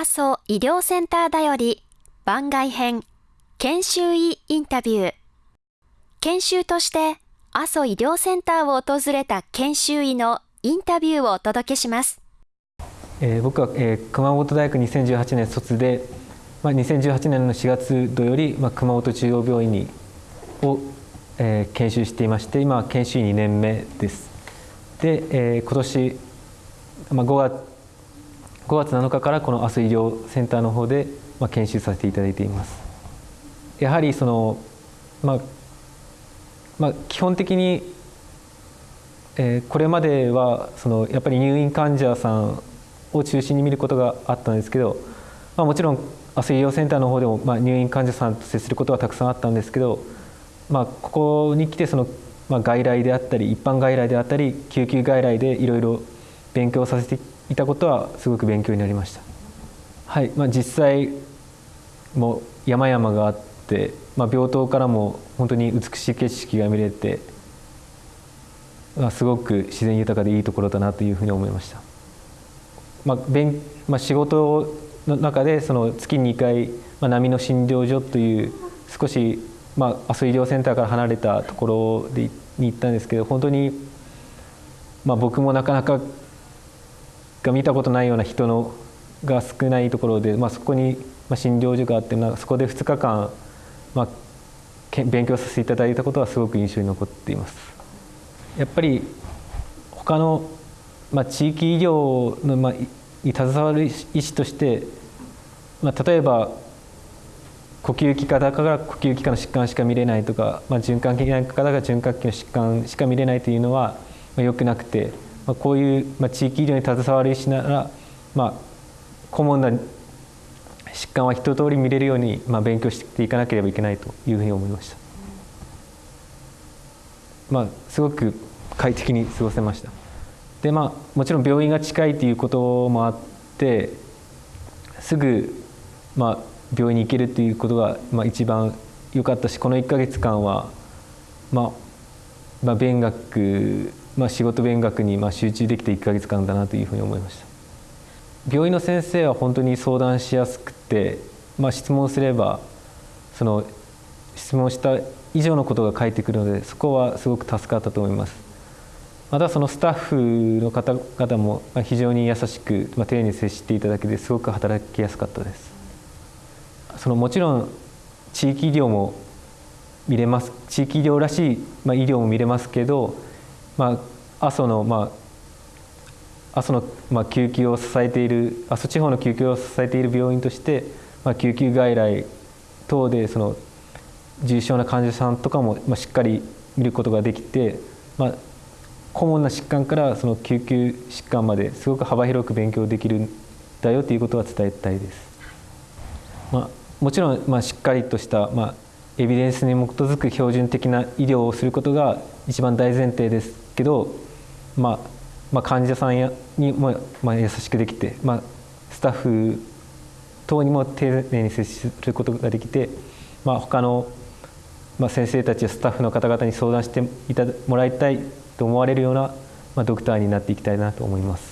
阿蘇医療センターだより番外編研修医インタビュー。研修として阿蘇医療センターを訪れた研修医のインタビューをお届けします、えー、僕は、えー、熊本大学2018年卒で、まあ、2018年の4月度より、まあ、熊本中央病院にを、えー、研修していまして今は研修医2年目です。で、えー、今年、まあ、5月5月7日からこの明日医療センターの方で、ま、研修させていただいています。やはりその、まあまあ、基本的に、え、これまではそのやっぱり入院患者さんを中心に見ることがあったんですけど、まあ、もちろん明日医療センターの方でも、まあ、入院患者さんと接することはたくさんあったんですけど、まあ、ここに来てその、ま、外来であったり一般外来であったり救急外来でいろいろ勉強させていたことはすごく勉強になりました。はいまあ、実際もう山々があって、まあ、病棟からも本当に美しい景色が見れて、まあ、すごく自然豊かでいいところだなというふうに思いました。まあ勉まあ、仕事の中でその月に2回、まあ、波の診療所という少し、まあ、明日医療センターから離れたところでに行ったんですけど本当に、まあ、僕もなかなかが見たことないような人のが少ないところで、まあ、そこに、ま、診療所があって、まあ、そこで2日間、まあ、勉強させていただいたことはすごく印象に残っています。やっぱり他の、まあ、地域医療の、まあ、に携わる医師として、まあ、例えば呼吸器科だから呼吸器科の疾患しか見れないとか、まあ、循環器内科だから循環器の疾患しか見れないというのは、まあ、よくなくて。まあ、こういう、まあ、地域医療に携わる医師なら、まあ、顧問な疾患は一通り見れるように、まあ、勉強していかなければいけないというふうに思いました。まあ、すごく快適に過ごせました。でまあもちろん病院が近いということもあってすぐ、まあ、病院に行けるということが、まあ、一番良かったしこの1か月間は、まあまあ、勉学まあ、仕事勉学にまあ集中できて1か月間だなというふうに思いました。病院の先生は本当に相談しやすくて、まあ、質問すればその質問した以上のことが返ってくるのでそこはすごく助かったと思います。またそのスタッフの方々も非常に優しく、まあ、丁寧に接していただけですごく働きやすかったです。そのもちろん地域医療も見れます地域医療らしい、まあ、医療も見れますけどまあ、阿蘇の、まあ、阿蘇の、まあ、救急を支えている阿蘇地方の救急を支えている病院として、まあ、救急外来等でその重症な患者さんとかも、まあ、しっかり見ることができて、まあ、顧問な疾患からその救急疾患まですごく幅広く勉強できるんだよということは伝えたいです。まあ、もちろん、まあ、しっかりとした、まあ、エビデンスに基づく標準的な医療をすることが一番大前提ですけど、まあ、まあ患者さんやにも、まあ、優しくできて、まあ、スタッフ等にも丁寧に接することができて、まあ、他の、まあ、先生たちやスタッフの方々に相談してもらいたいと思われるような、まあ、ドクターになっていきたいなと思います。